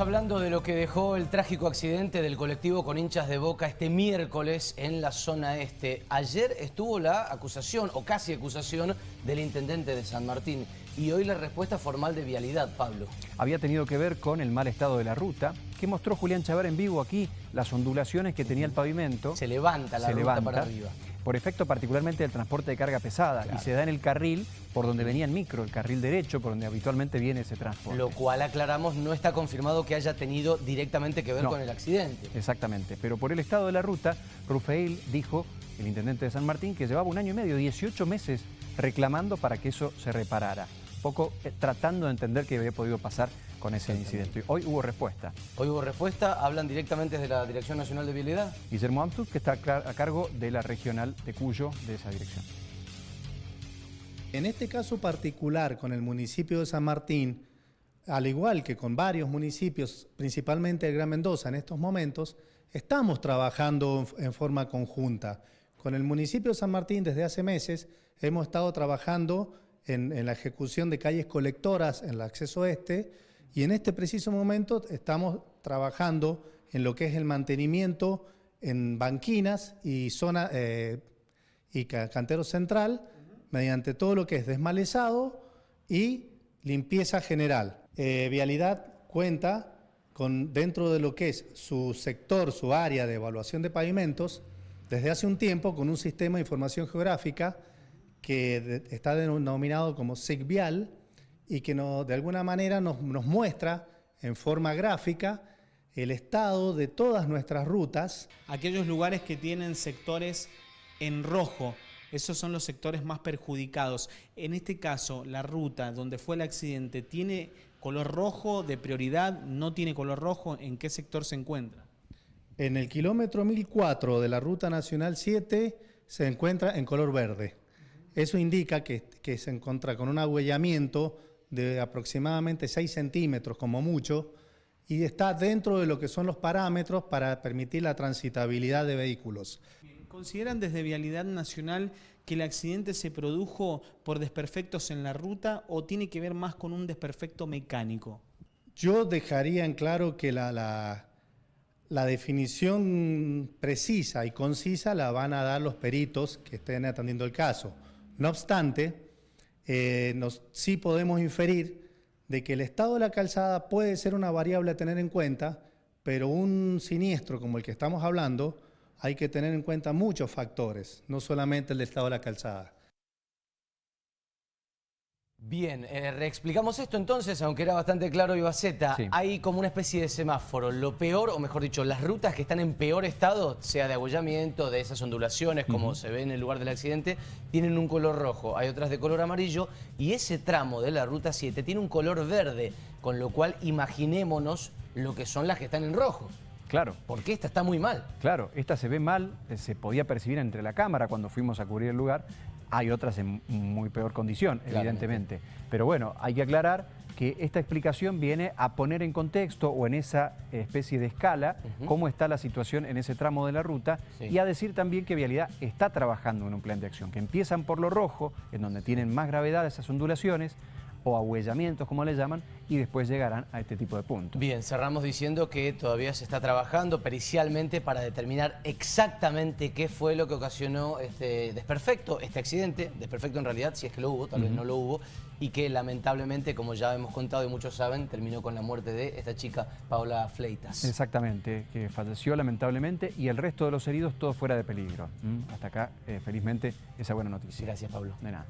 Hablando de lo que dejó el trágico accidente del colectivo con hinchas de Boca este miércoles en la zona este. Ayer estuvo la acusación, o casi acusación, del intendente de San Martín. Y hoy la respuesta formal de Vialidad, Pablo. Había tenido que ver con el mal estado de la ruta, que mostró Julián Chavar en vivo aquí, las ondulaciones que tenía el pavimento. Se levanta la ruta para arriba por efecto particularmente del transporte de carga pesada y se da en el carril por donde venía el micro, el carril derecho, por donde habitualmente viene ese transporte. Lo cual, aclaramos, no está confirmado que haya tenido directamente que ver con el accidente. Exactamente, pero por el estado de la ruta, Rufael dijo, el intendente de San Martín, que llevaba un año y medio, 18 meses reclamando para que eso se reparara. poco eh, tratando de entender qué había podido pasar con ese incidente. Hoy hubo respuesta. Hoy hubo respuesta, hablan directamente desde la Dirección Nacional de Vialidad. Guillermo Amtus, que está a cargo de la regional de Cuyo, de esa dirección. En este caso particular con el municipio de San Martín, al igual que con varios municipios, principalmente el Gran Mendoza en estos momentos, estamos trabajando en forma conjunta. Con el municipio de San Martín desde hace meses hemos estado trabajando en, en la ejecución de calles colectoras en el acceso este, y en este preciso momento estamos trabajando en lo que es el mantenimiento en banquinas y zona eh, y cantero central, mediante todo lo que es desmalezado y limpieza general. Eh, Vialidad cuenta con, dentro de lo que es su sector, su área de evaluación de pavimentos, desde hace un tiempo con un sistema de información geográfica que está denominado como SIGVIAL, y que de alguna manera nos, muestra en forma gráfica el estado de todas nuestras rutas. Aquellos lugares que tienen sectores en rojo, esos son los sectores más perjudicados. En este caso, la ruta donde fue el accidente, ¿tiene color rojo de prioridad? ¿No tiene color rojo? ¿En qué sector se encuentra? En el kilómetro 1004 de la Ruta Nacional 7 se encuentra en color verde. Eso indica que, que se encuentra con un agüellamiento de aproximadamente 6 centímetros como mucho y está dentro de lo que son los parámetros para permitir la transitabilidad de vehículos. ¿Consideran desde Vialidad Nacional que el accidente se produjo por desperfectos en la ruta o tiene que ver más con un desperfecto mecánico? Yo dejaría en claro que la, la, la definición precisa y concisa la van a dar los peritos que estén atendiendo el caso. No obstante, eh, sí podemos inferir de que el estado de la calzada puede ser una variable a tener en cuenta, pero un siniestro como el que estamos hablando, hay que tener en cuenta muchos factores, no solamente el estado de la calzada. Bien, eh, reexplicamos esto entonces, aunque era bastante claro Ibaceta. Hay como una especie de semáforo. Lo peor, o mejor dicho, las rutas que están en peor estado, sea de abollamiento, de esas ondulaciones, como se ve en el lugar del accidente, tienen un color rojo. Hay otras de color amarillo y ese tramo de la ruta 7 tiene un color verde, con lo cual imaginémonos lo que son las que están en rojo. Claro. Porque esta está muy mal. Claro, esta se ve mal, eh, se podía percibir entre la cámara cuando fuimos a cubrir el lugar. Hay otras en muy peor condición, evidentemente. Pero bueno, hay que aclarar que esta explicación viene a poner en contexto o en esa especie de escala cómo está la situación en ese tramo de la ruta y a decir también que Vialidad está trabajando en un plan de acción, que empiezan por lo rojo, en donde tienen más gravedad esas ondulaciones, o ahuellamientos, como le llaman, y después llegarán a este tipo de puntos. Bien, cerramos diciendo que todavía se está trabajando pericialmente para determinar exactamente qué fue lo que ocasionó este desperfecto, este accidente, desperfecto en realidad, si es que lo hubo, tal vez no lo hubo, y que lamentablemente, como ya hemos contado y muchos saben, terminó con la muerte de esta chica, Paola Fleitas. Exactamente, que falleció lamentablemente y el resto de los heridos todo fuera de peligro. ¿Mm? Hasta acá, eh, felizmente, esa buena noticia. Gracias, Pablo. De nada.